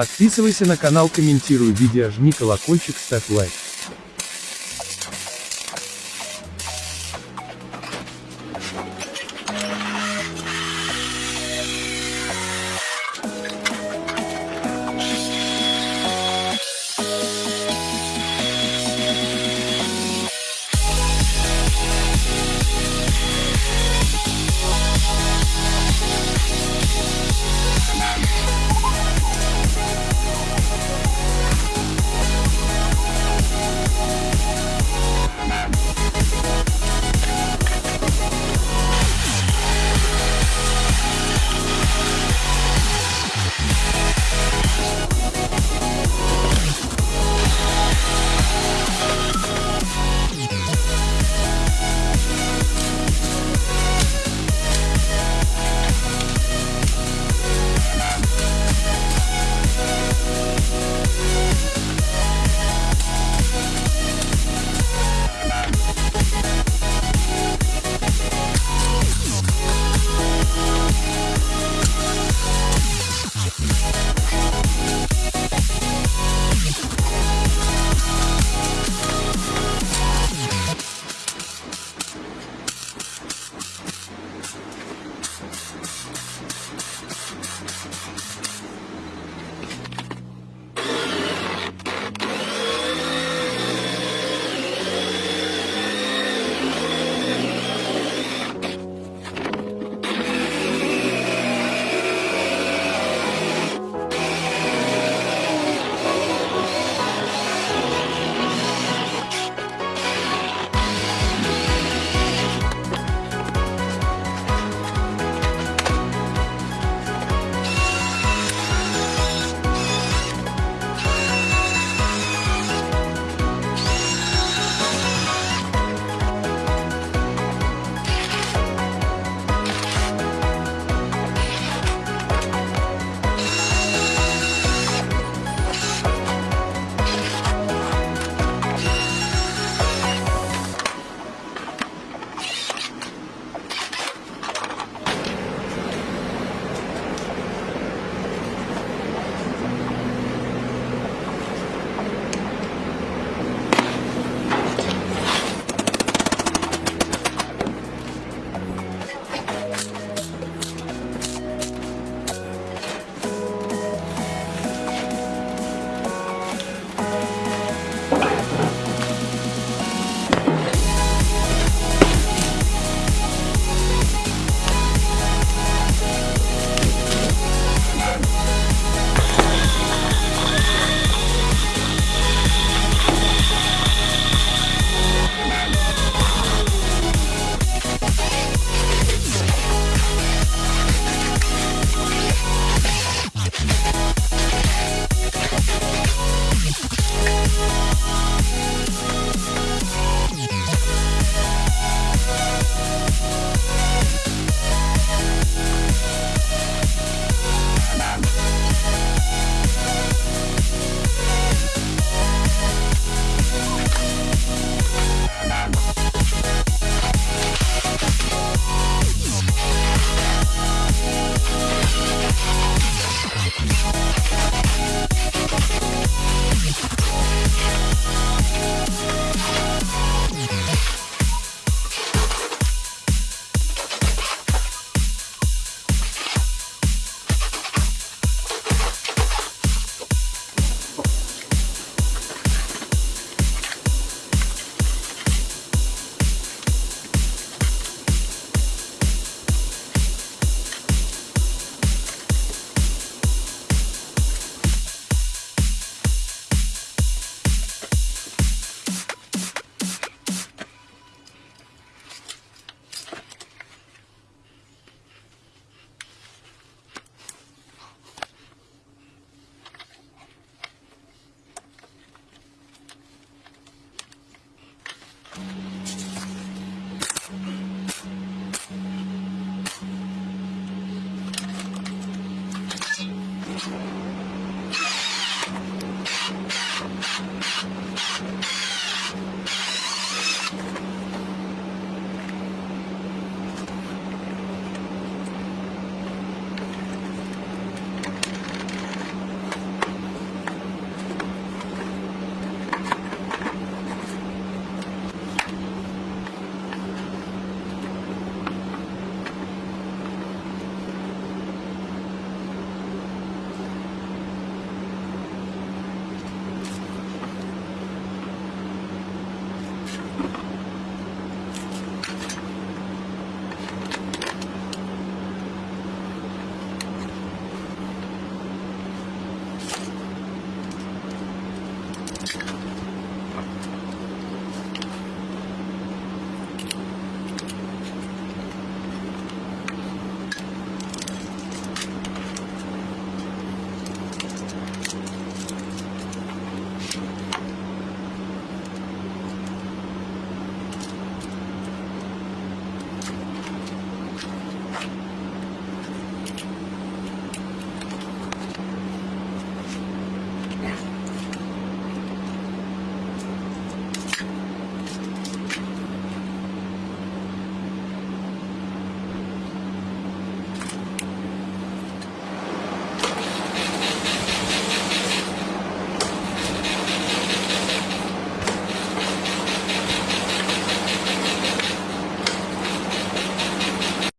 Подписывайся на канал, комментируй видео, жми колокольчик, ставь лайк.